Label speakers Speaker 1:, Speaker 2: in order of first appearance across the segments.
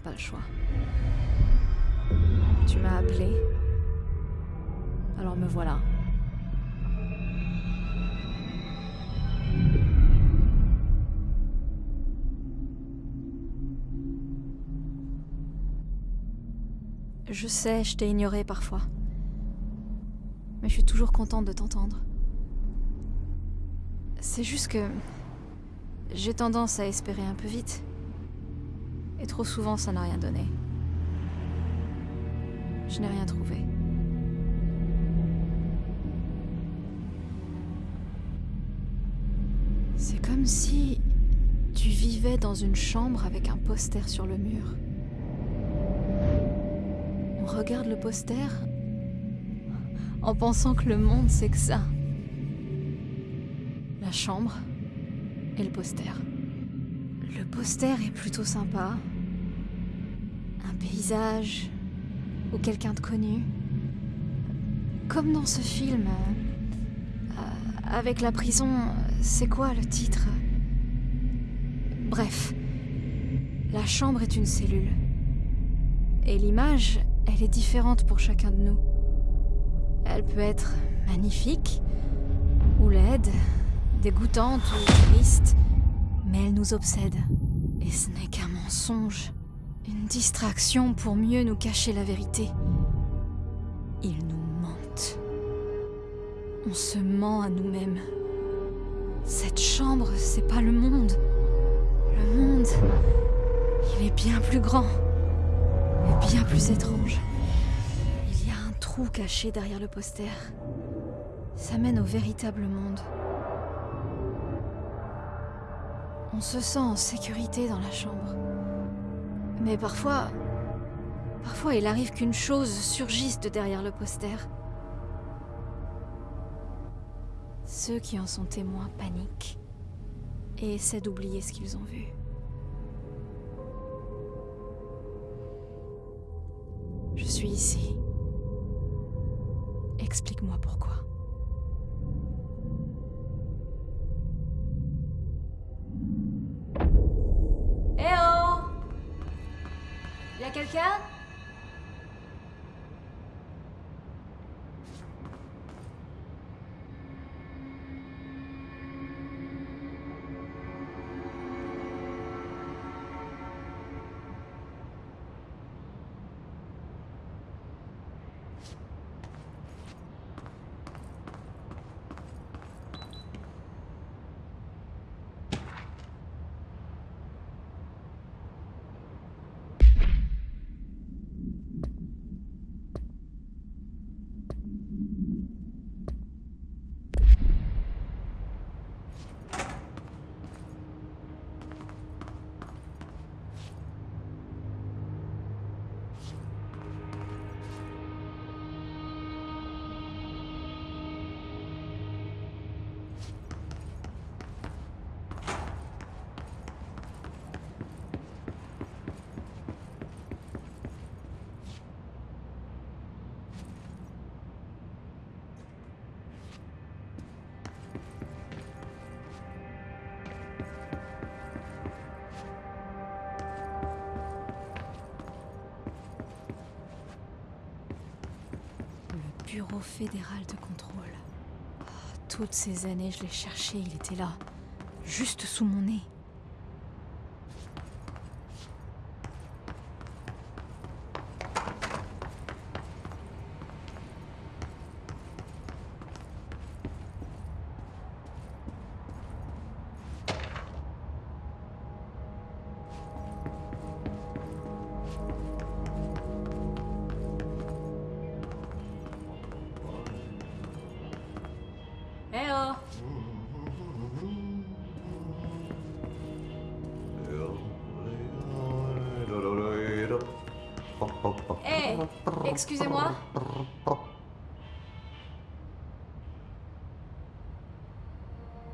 Speaker 1: pas le choix. Tu m'as appelé. Alors me voilà. Je sais, je t'ai ignoré parfois. Mais je suis toujours contente de t'entendre. C'est juste que... J'ai tendance à espérer un peu vite. Et trop souvent, ça n'a rien donné. Je n'ai rien trouvé. C'est comme si tu vivais dans une chambre avec un poster sur le mur. On regarde le poster en pensant que le monde c'est que ça. La chambre et le poster. Le poster est plutôt sympa. Paysage ou quelqu'un de connu. Comme dans ce film. euh, avec la prison, c'est quoi le titre? Bref. La chambre est une cellule. Et l'image, elle est différente pour chacun de nous. Elle peut être magnifique, ou laide, dégoûtante ou triste, mais elle nous obsède. Et ce n'est qu'un mensonge, une distraction pour mieux nous cacher la vérité. Ils nous mentent. On se ment à nous-mêmes. Cette chambre, c'est pas le monde. Le monde, il est bien plus grand et bien plus étrange. Il y a un trou caché derrière le poster. Ça mène au véritable monde. On se sent en sécurité dans la chambre. Mais parfois... Parfois, il arrive qu'une chose surgisse de derrière le poster. Ceux qui en sont témoins paniquent et essaient d'oublier ce qu'ils ont vu. Je suis ici. Explique-moi pourquoi. Quelqu'un Bureau fédéral de contrôle. Ah, Toutes ces années, je l'ai cherché, il était là. Juste sous mon nez. Excusez-moi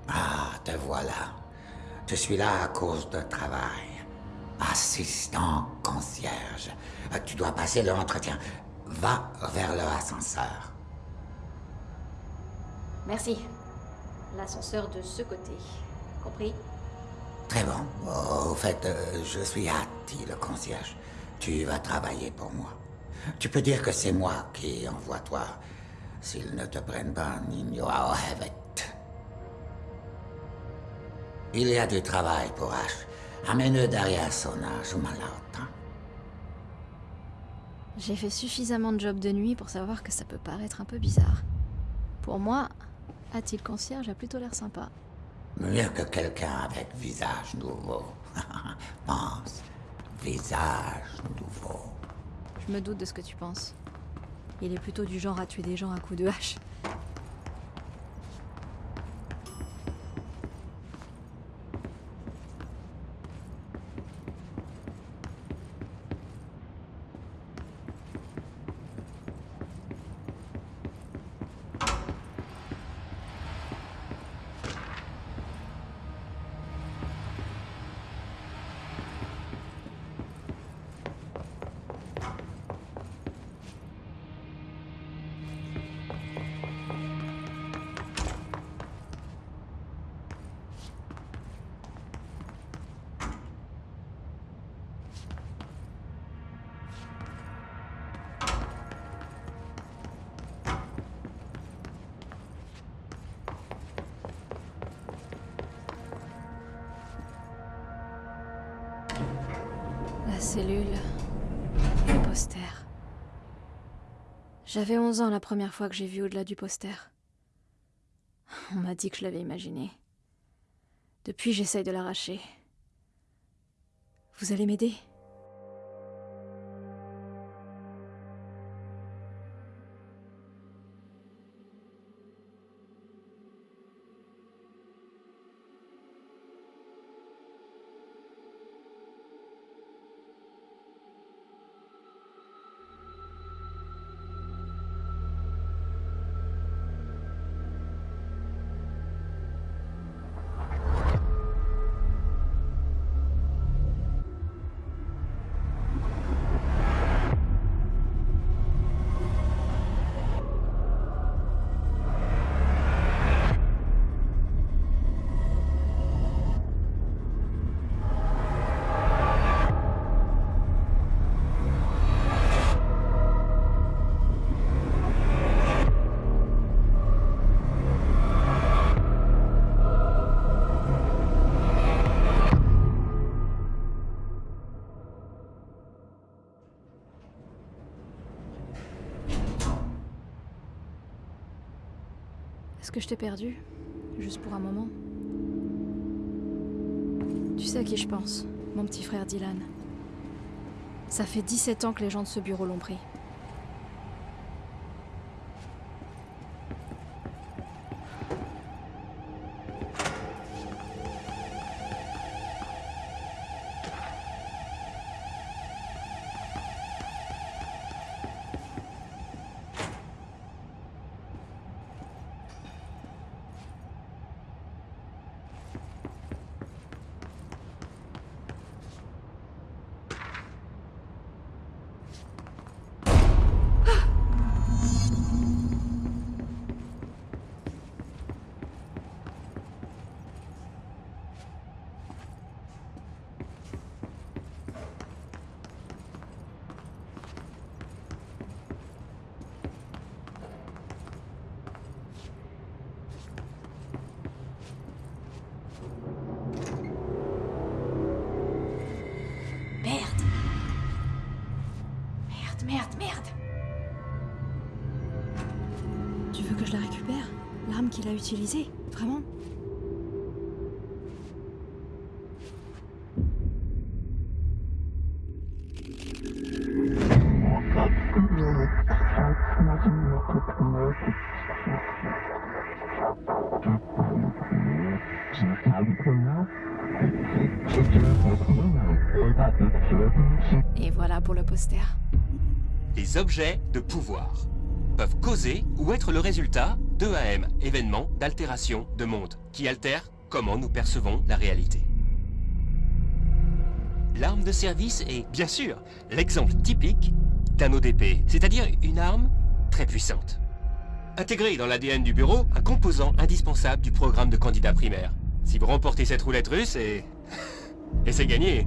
Speaker 2: Ah, te voilà. Je suis là à cause de travail. Assistant concierge. Euh, Tu dois passer l'entretien. Va vers le ascenseur.
Speaker 1: Merci. L'ascenseur de ce côté. Compris?
Speaker 2: Très bon. Au fait, euh, je suis Hattie, le concierge. Tu vas travailler pour moi. Tu peux dire que c'est moi qui envoie toi. S'ils ne te prennent pas, Nino Hevet. Il y a du travail pour H. Amène derrière son âge ou
Speaker 1: J'ai fait suffisamment de job de nuit pour savoir que ça peut paraître un peu bizarre. Pour moi, a-t-il concierge a plutôt l'air sympa.
Speaker 2: Mieux que quelqu'un avec visage nouveau. Pense, visage nouveau.
Speaker 1: Je me doute de ce que tu penses. Il est plutôt du genre à tuer des gens à coups de hache. Cellule. Le poster. J'avais 11 ans la première fois que j'ai vu au-delà du poster. On m'a dit que je l'avais imaginé. Depuis, j'essaye de l'arracher. Vous allez m'aider? Que je t'ai perdu Juste pour un moment Tu sais à qui je pense Mon petit frère Dylan. Ça fait 17 ans que les gens de ce bureau l'ont pris. Qu'il a utilisé, vraiment. Et voilà pour le poster.
Speaker 3: Les objets de pouvoir peuvent causer ou être le résultat d'EAM, événements d'altération de monde, qui altèrent comment nous percevons la réalité. L'arme de service est, bien sûr, l'exemple typique d'un ODP, c'est-à-dire une arme très puissante. Intégrée dans l'ADN du bureau, un composant indispensable du programme de candidat primaire. Si vous remportez cette roulette russe, et... et c'est gagné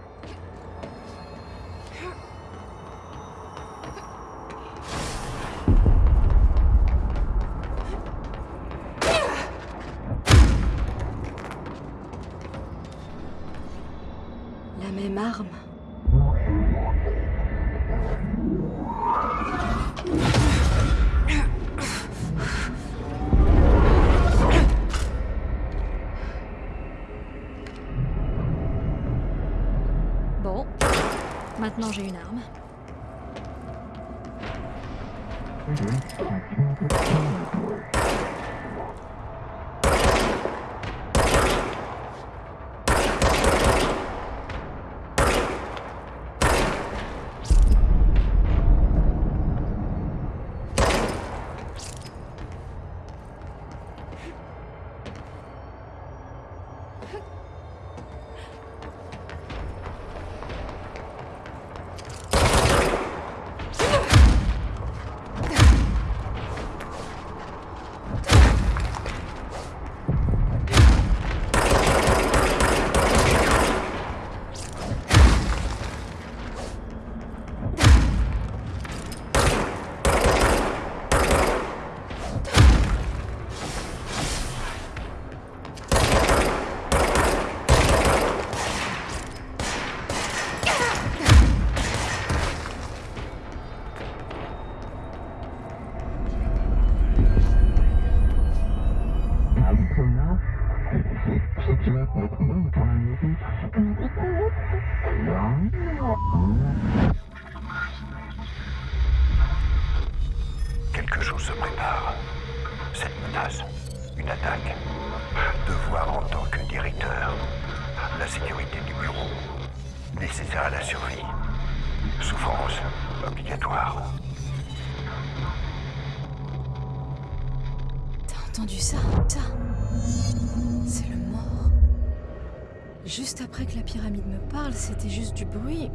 Speaker 1: maintenant j'ai une arme.
Speaker 4: Quelque chose se prépare. Cette menace, une attaque. Devoir en tant que directeur. La sécurité du bureau. Nécessaire à la survie. Souffrance obligatoire.
Speaker 1: T'as entendu ça Ça C'est le mort. Juste après que la pyramide me parle, c'était juste du bruit.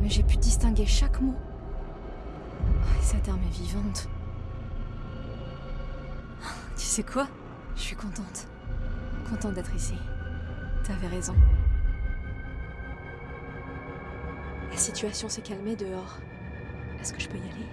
Speaker 1: Mais j'ai pu distinguer chaque mot. Et cette arme est vivante. Tu sais quoi? Je suis contente. Contente d'être ici. T'avais raison. La situation s'est calmée dehors. Est-ce que je peux y aller?